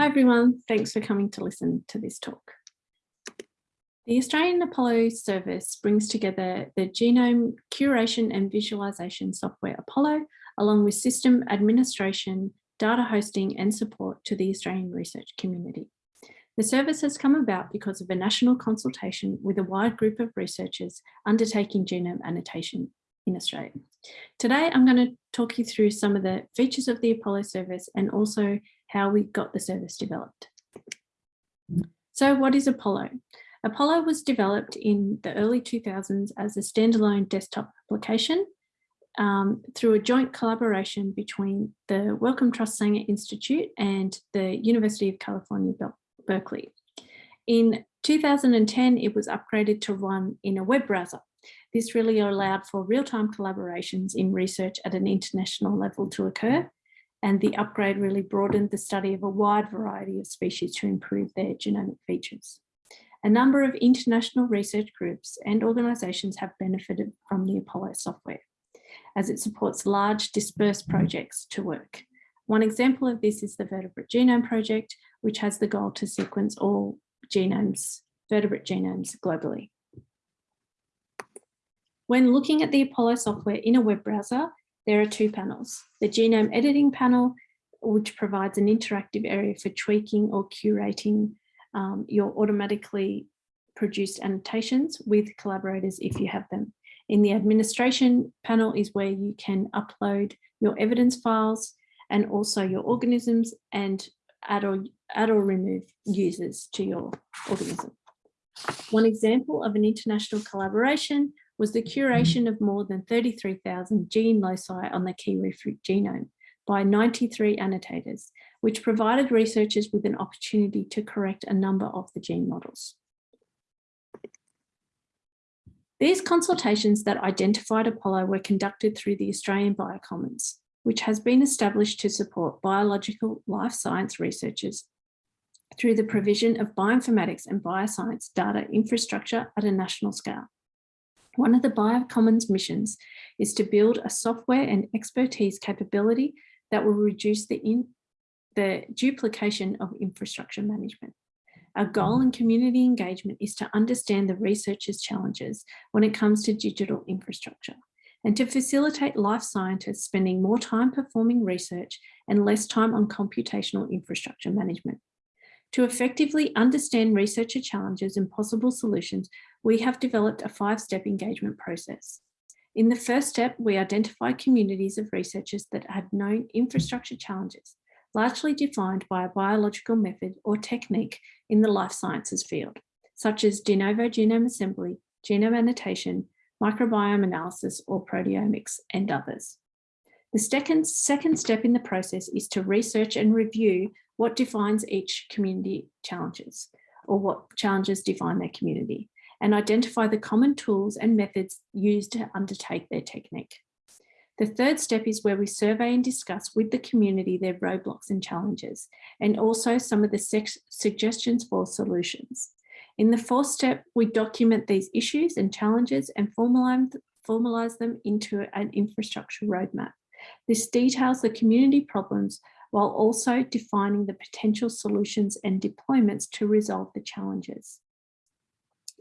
Hi everyone, thanks for coming to listen to this talk. The Australian Apollo service brings together the genome curation and visualization software Apollo, along with system administration, data hosting and support to the Australian research community. The service has come about because of a national consultation with a wide group of researchers undertaking genome annotation in Australia. Today, I'm going to talk you through some of the features of the Apollo service and also how we got the service developed. So what is Apollo? Apollo was developed in the early 2000s as a standalone desktop application um, through a joint collaboration between the Wellcome Trust Sanger Institute and the University of California, Berkeley. In 2010, it was upgraded to run in a web browser. This really allowed for real-time collaborations in research at an international level to occur and the upgrade really broadened the study of a wide variety of species to improve their genomic features. A number of international research groups and organisations have benefited from the Apollo software, as it supports large dispersed projects to work. One example of this is the Vertebrate Genome Project, which has the goal to sequence all genomes, vertebrate genomes globally. When looking at the Apollo software in a web browser, there are two panels. The genome editing panel, which provides an interactive area for tweaking or curating um, your automatically produced annotations with collaborators if you have them. In the administration panel is where you can upload your evidence files and also your organisms and add or, add or remove users to your organism. One example of an international collaboration was the mm-hmm. curation of more than 33,000 gene loci on the kiwi fruit genome by 93 annotators, which provided researchers with an opportunity to correct a number of the gene models. These consultations that identified Apollo were conducted through the Australian Biocommons, which has been established to support biological life science researchers through the provision of bioinformatics and bioscience data infrastructure at a national scale. One of the Biocommons missions is to build a software and expertise capability that will reduce the, in, the duplication of infrastructure management. Our goal in community engagement is to understand the researchers' challenges when it comes to digital infrastructure and to facilitate life scientists spending more time performing research and less time on computational infrastructure management. To effectively understand researcher challenges and possible solutions, we have developed a five-step engagement process. In the first step, we identify communities of researchers that had known infrastructure challenges, largely defined by a biological method or technique in the life sciences field, such as de novo genome assembly, genome annotation, microbiome analysis or proteomics and others. The second, second step in the process is to research and review what defines each community challenges or what challenges define their community and identify the common tools and methods used to undertake their technique. The third step is where we survey and discuss with the community their roadblocks and challenges, and also some of the suggestions for solutions. In the fourth step, we document these issues and challenges and formalize, formalize them into an infrastructure roadmap. This details the community problems while also defining the potential solutions and deployments to resolve the challenges.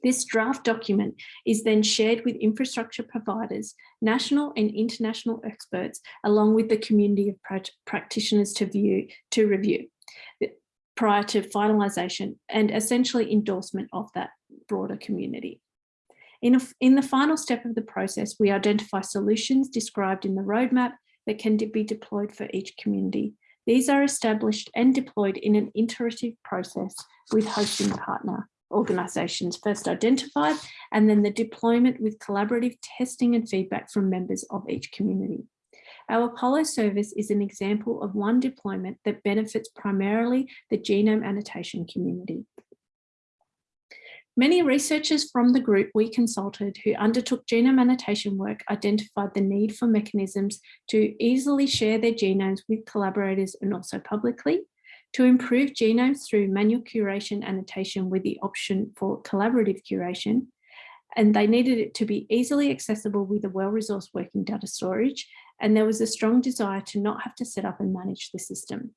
This draft document is then shared with infrastructure providers, national and international experts, along with the community of practitioners to view to review prior to finalisation and essentially endorsement of that broader community. In, a, in the final step of the process, we identify solutions described in the roadmap that can be deployed for each community. These are established and deployed in an iterative process with hosting partner organisations first identified and then the deployment with collaborative testing and feedback from members of each community. Our Apollo service is an example of one deployment that benefits primarily the genome annotation community. Many researchers from the group we consulted who undertook genome annotation work identified the need for mechanisms to easily share their genomes with collaborators and also publicly, to improve genomes through manual curation annotation with the option for collaborative curation, and they needed it to be easily accessible with a well-resourced working data storage, and there was a strong desire to not have to set up and manage the system.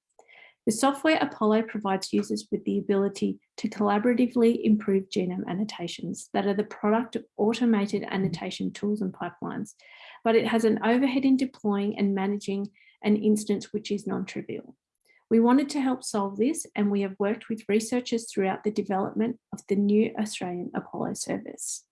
The software Apollo provides users with the ability to collaboratively improve genome annotations that are the product of automated annotation tools and pipelines, but it has an overhead in deploying and managing an instance which is non-trivial. We wanted to help solve this and we have worked with researchers throughout the development of the new Australian Apollo service.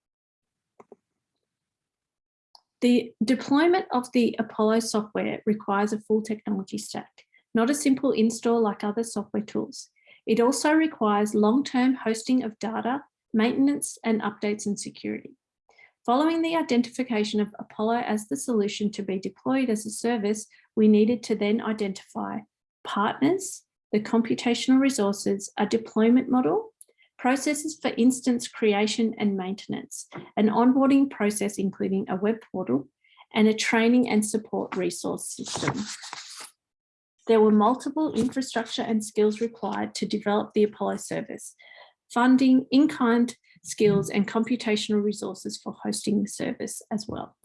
The deployment of the Apollo software requires a full technology stack, not a simple install like other software tools. It also requires long-term hosting of data, maintenance and updates and security. Following the identification of Apollo as the solution to be deployed as a service, we needed to then identify partners, the computational resources, a deployment model, processes for instance creation and maintenance, an onboarding process including a web portal, and a training and support resource system. There were multiple infrastructure and skills required to develop the Apollo service, funding, in-kind skills and computational resources for hosting the service as well.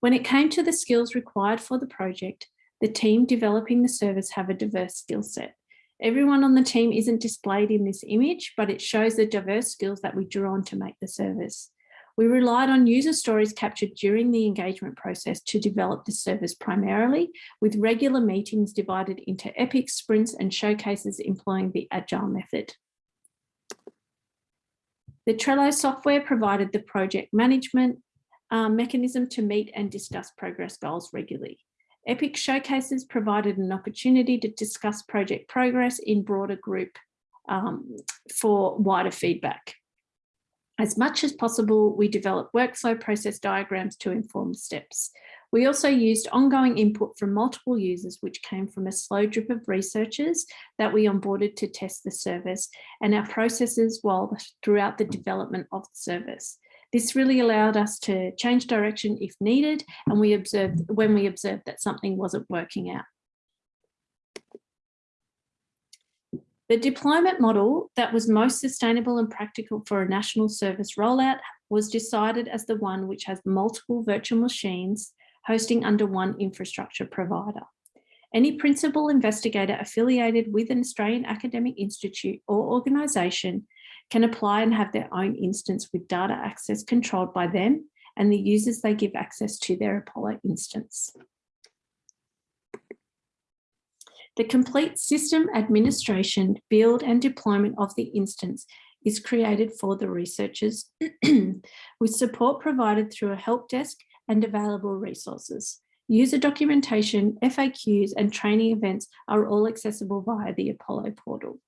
When it came to the skills required for the project, the team developing the service have a diverse skill set. Everyone on the team isn't displayed in this image, but it shows the diverse skills that we drew on to make the service. We relied on user stories captured during the engagement process to develop the service primarily, with regular meetings divided into epic sprints and showcases employing the agile method. The Trello software provided the project management uh, mechanism to meet and discuss progress goals regularly. EPIC showcases provided an opportunity to discuss project progress in broader group um, for wider feedback. As much as possible, we developed workflow process diagrams to inform steps. We also used ongoing input from multiple users, which came from a slow drip of researchers that we onboarded to test the service and our processes while throughout the development of the service. This really allowed us to change direction if needed and we observed when we observed that something wasn't working out. The deployment model that was most sustainable and practical for a national service rollout was decided as the one which has multiple virtual machines hosting under one infrastructure provider. Any principal investigator affiliated with an Australian academic institute or organisation can apply and have their own instance with data access controlled by them and the users they give access to their Apollo instance. The complete system administration, build and deployment of the instance is created for the researchers with support provided through a help desk and available resources. User documentation, FAQs and training events are all accessible via the Apollo portal.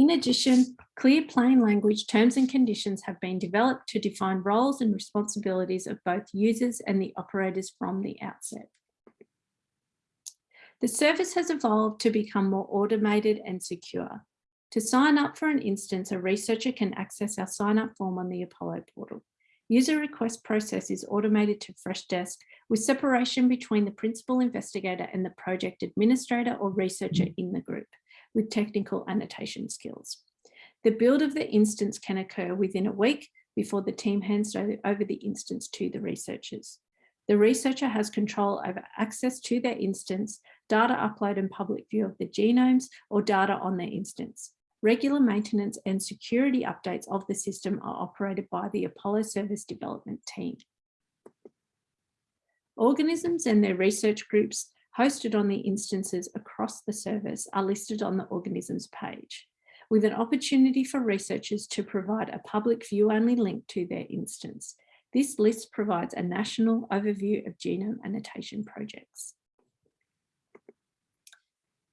In addition, clear plain language terms and conditions have been developed to define roles and responsibilities of both users and the operators from the outset. The service has evolved to become more automated and secure. To sign up for an instance, a researcher can access our sign up form on the Apollo portal. User request process is automated to Freshdesk with separation between the principal investigator and the project administrator or researcher in the group with technical annotation skills. The build of the instance can occur within a week before the team hands over the instance to the researchers. The researcher has control over access to their instance, data upload and public view of the genomes or data on their instance. Regular maintenance and security updates of the system are operated by the Apollo service development team. Organisms and their research groups hosted on the instances across the service are listed on the organisms page, with an opportunity for researchers to provide a public view-only link to their instance. This list provides a national overview of genome annotation projects.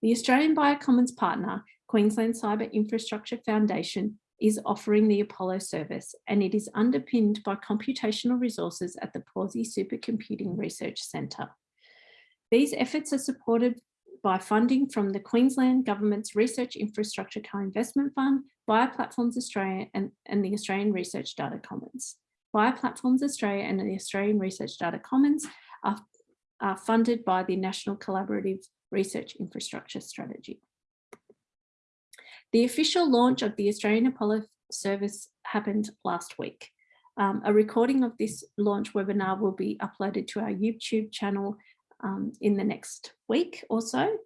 The Australian Biocommons partner, Queensland Cyber Infrastructure Foundation, is offering the Apollo service and it is underpinned by computational resources at the Pawsey Supercomputing Research Centre. These efforts are supported by funding from the Queensland Government's Research Infrastructure Co-Investment Fund, Bioplatforms Australia and, and the Australian Research Data Commons. Bioplatforms Australia and the Australian Research Data Commons are, are funded by the National Collaborative Research Infrastructure Strategy. The official launch of the Australian Apollo service happened last week. Um, a recording of this launch webinar will be uploaded to our YouTube channel um, in the next week or so.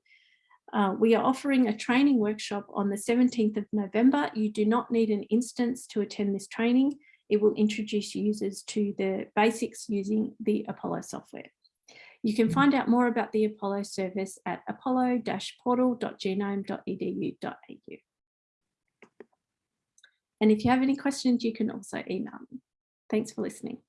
Uh, we are offering a training workshop on the 17th of November. You do not need an instance to attend this training. It will introduce users to the basics using the Apollo software. You can find out more about the Apollo service at apollo-portal.genome.edu.au. And if you have any questions, you can also email me. Thanks for listening.